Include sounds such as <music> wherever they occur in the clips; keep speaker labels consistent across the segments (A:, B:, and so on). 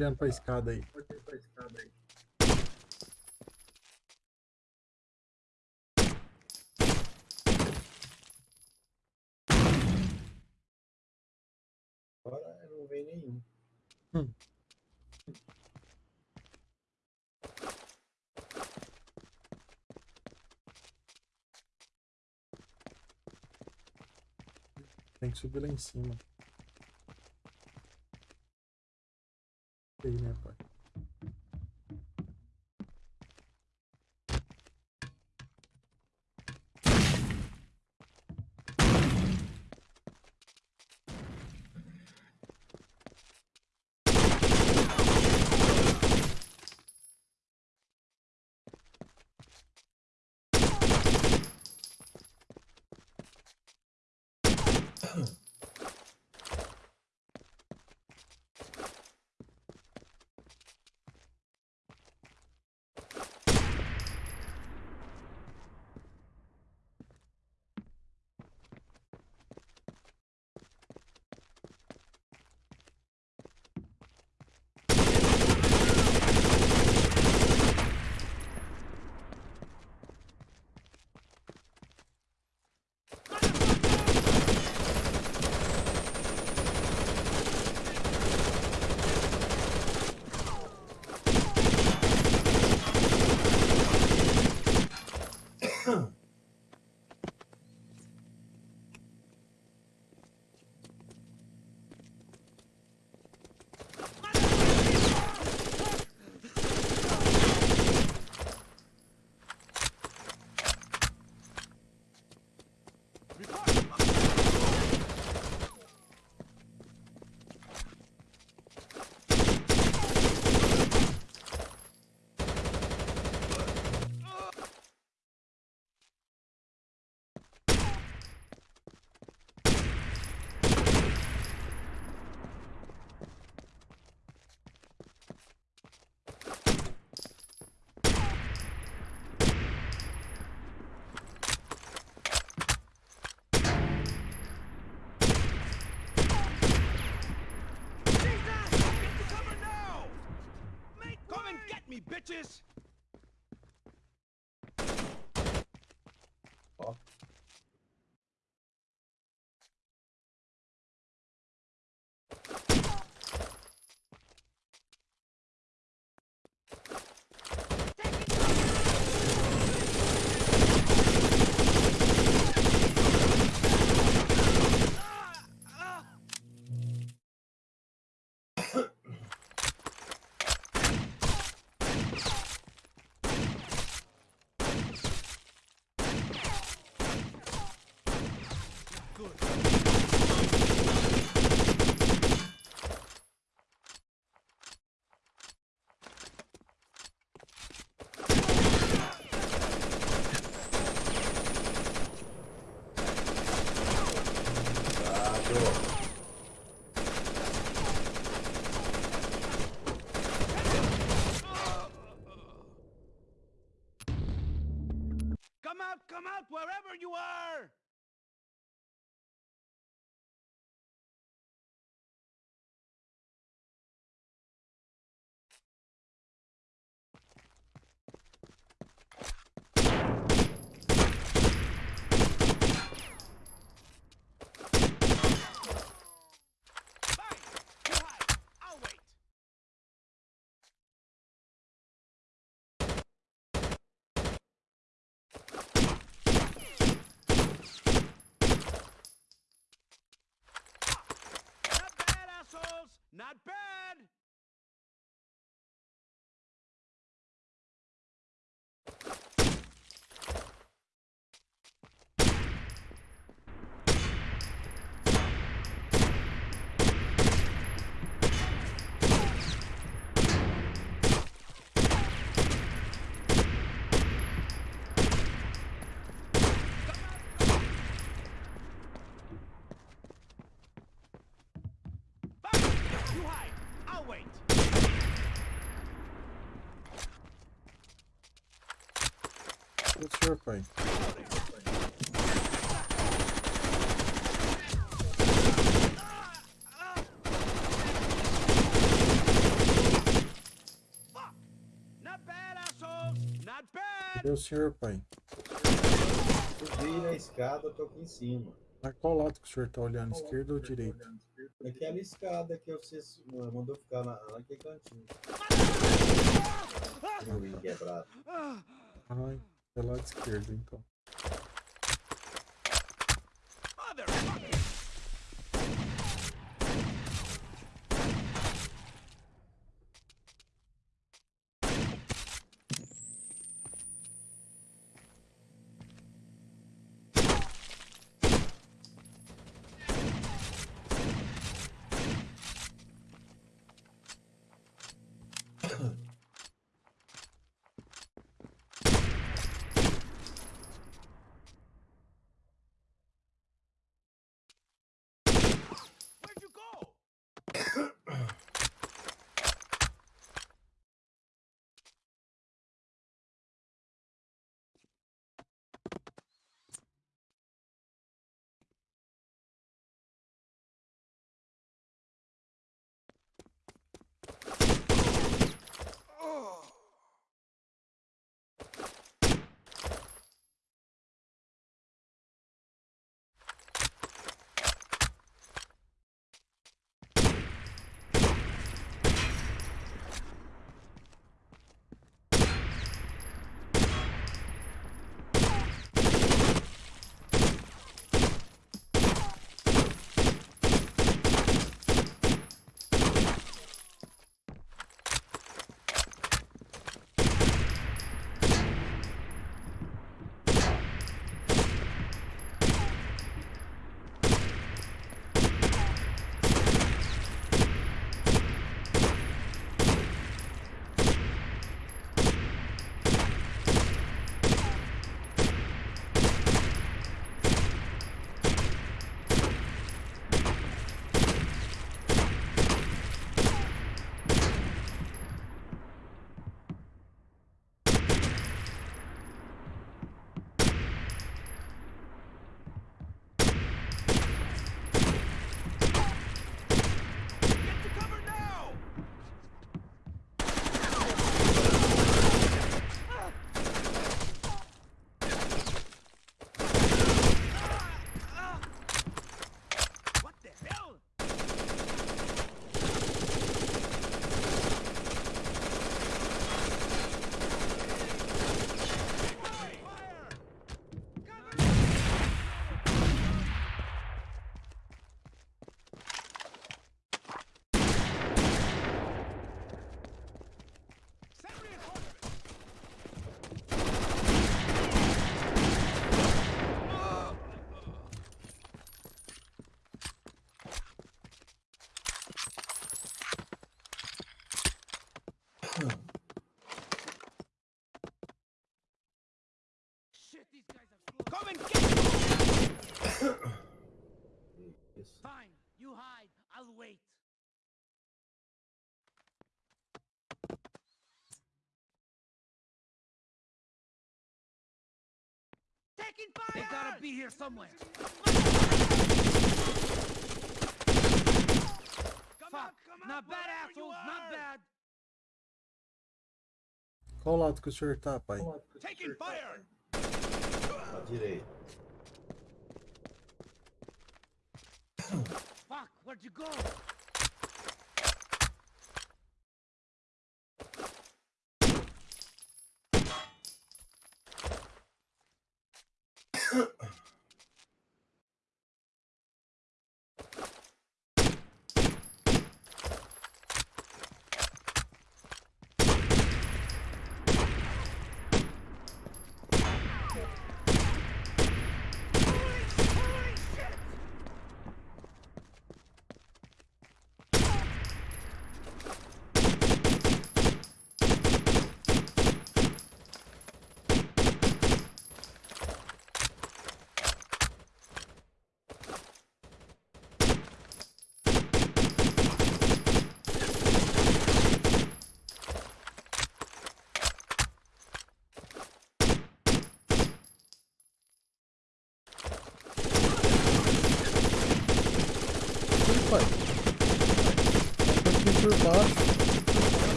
A: olhando pra escada aí.
B: Agora não vem nenhum.
A: Hum. Tem que subir lá em cima. Aí, né, pai?
C: Jesus! Justice! Come out, come out, wherever you are!
A: meu pai. Cadê o senhor, pai?
B: Subi na escada, eu tô aqui em cima.
A: Mas qual lado que o senhor tá olhando, qual esquerda ou tá direita?
B: é Aquela escada que é você ah, mandou ficar lá, naquele cantinho. Meu quebrado.
A: Ai é lado esquerdo, então.
C: Oh. Fire!
D: They gotta be here somewhere.
C: Come
D: Fuck.
C: out, come out,
D: Not bad,
C: wherever
D: assholes. Not bad.
A: Qual lado que o senhor tá, pai?
C: Taking fire!
B: À direita.
D: Fuck, where'd you go?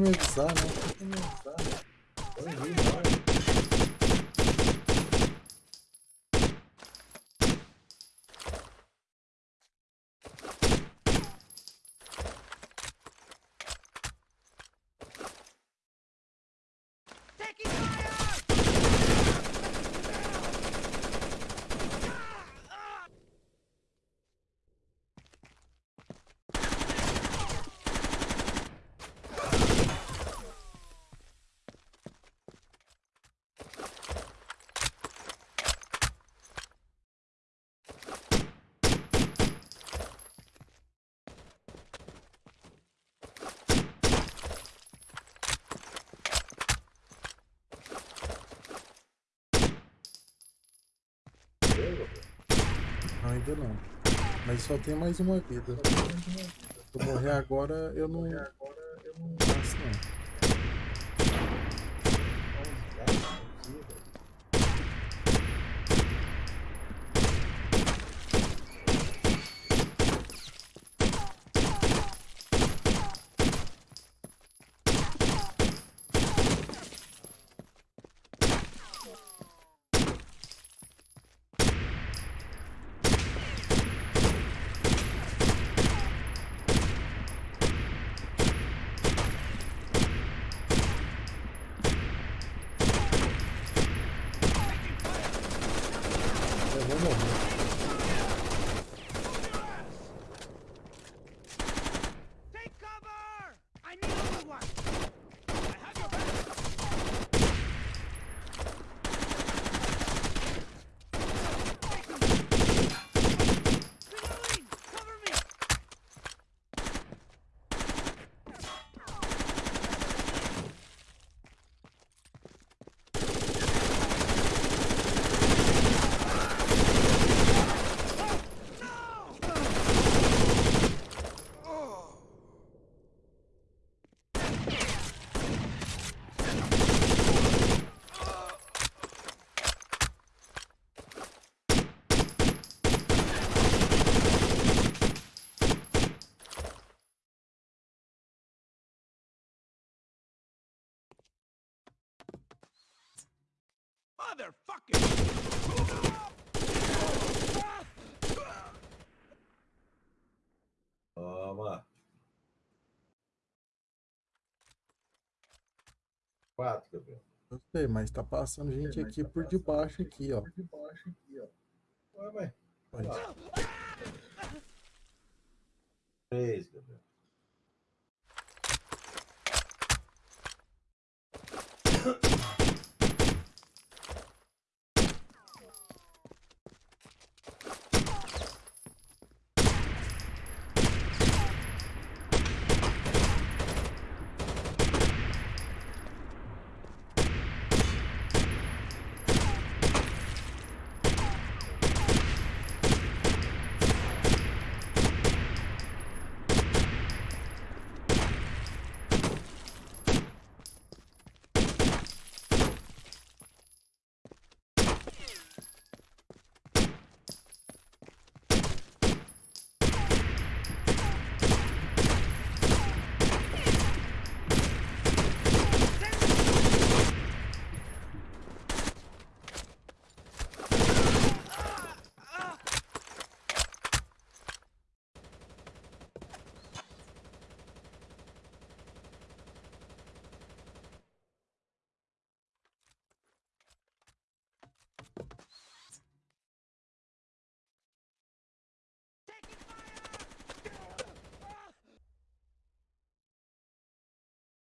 A: Tá ainda não. Mas só tem mais uma vida. Se eu morrer agora, eu não. Não faço, não.
B: Toma. Quatro, Gabriel.
A: Eu sei, mas tá passando gente aqui por debaixo aqui, ó.
B: Ué, mas.
A: Aí.
B: Três, Gabriel.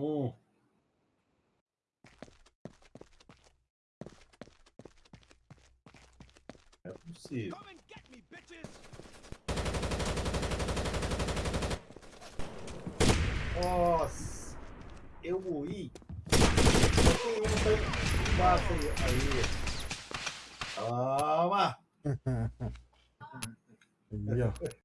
B: Um. É possível.
C: Come and get me, bitches!
B: Nossa! Eu morri. Tem um embaixo aí. Aí. Toma! <laughs>
A: Aí, ó.